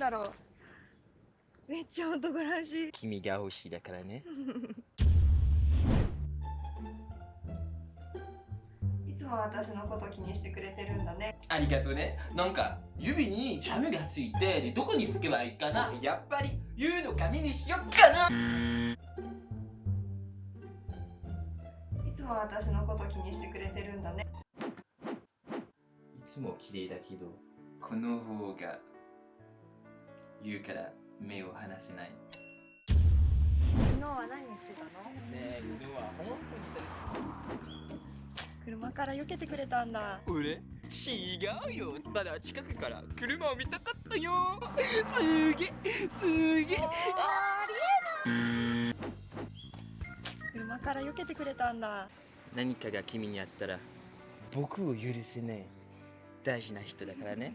だろう。めっちゃ男らしい。君が欲しいだからね。いつも私のこと気にしてくれてるんだね。ありがとうね。なんか指にジャムがついてでどこに拭けばいいかな。やっぱりユウの髪にしよっかな。いつも私のこと気にしてくれてるんだね。いつも綺麗だけどこの方が言うから目を離せない。昨日は何してたの？ねえ犬は本車から避けてくれたんだ。当に俺？違うよ。ただ近くから車を見たかったよ。すげえすげえ。車から避けてくれたんだ。何かが君にあったら僕を許せない大事な人だからね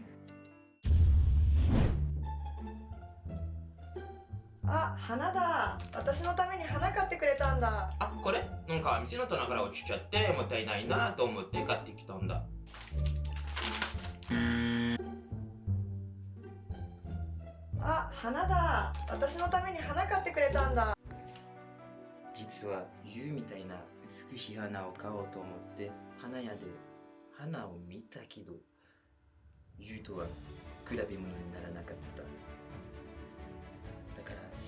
あ花だ。私のために花買ってくれたんだ。あこれ？なんか店の棚から落ちちゃってもったいないなと思って買ってきたんだ。あ花だ。私のために花買ってくれたんだ。実はユウみたいな美しい花を買おうと思って花屋で花を見たけどユウとは比べ物にならなかった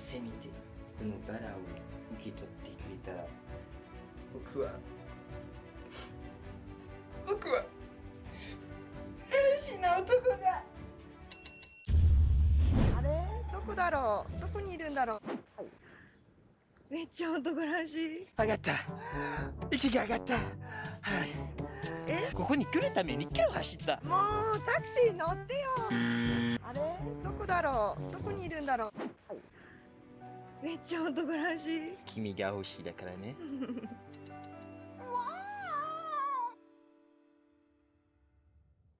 せめてこのバラを受け取ってくれた。ら僕は僕は変な男だ。あれ？どこだろう？どこにいるんだろう？めっちゃ男らしい。上がった。息が上がった。はい。え？ここに来るためにキロ走った。もうタクシー乗ってよ。あれ？どこだろう？どこにいるんだろう？めっちゃ男らしい。君が欲しいだからね。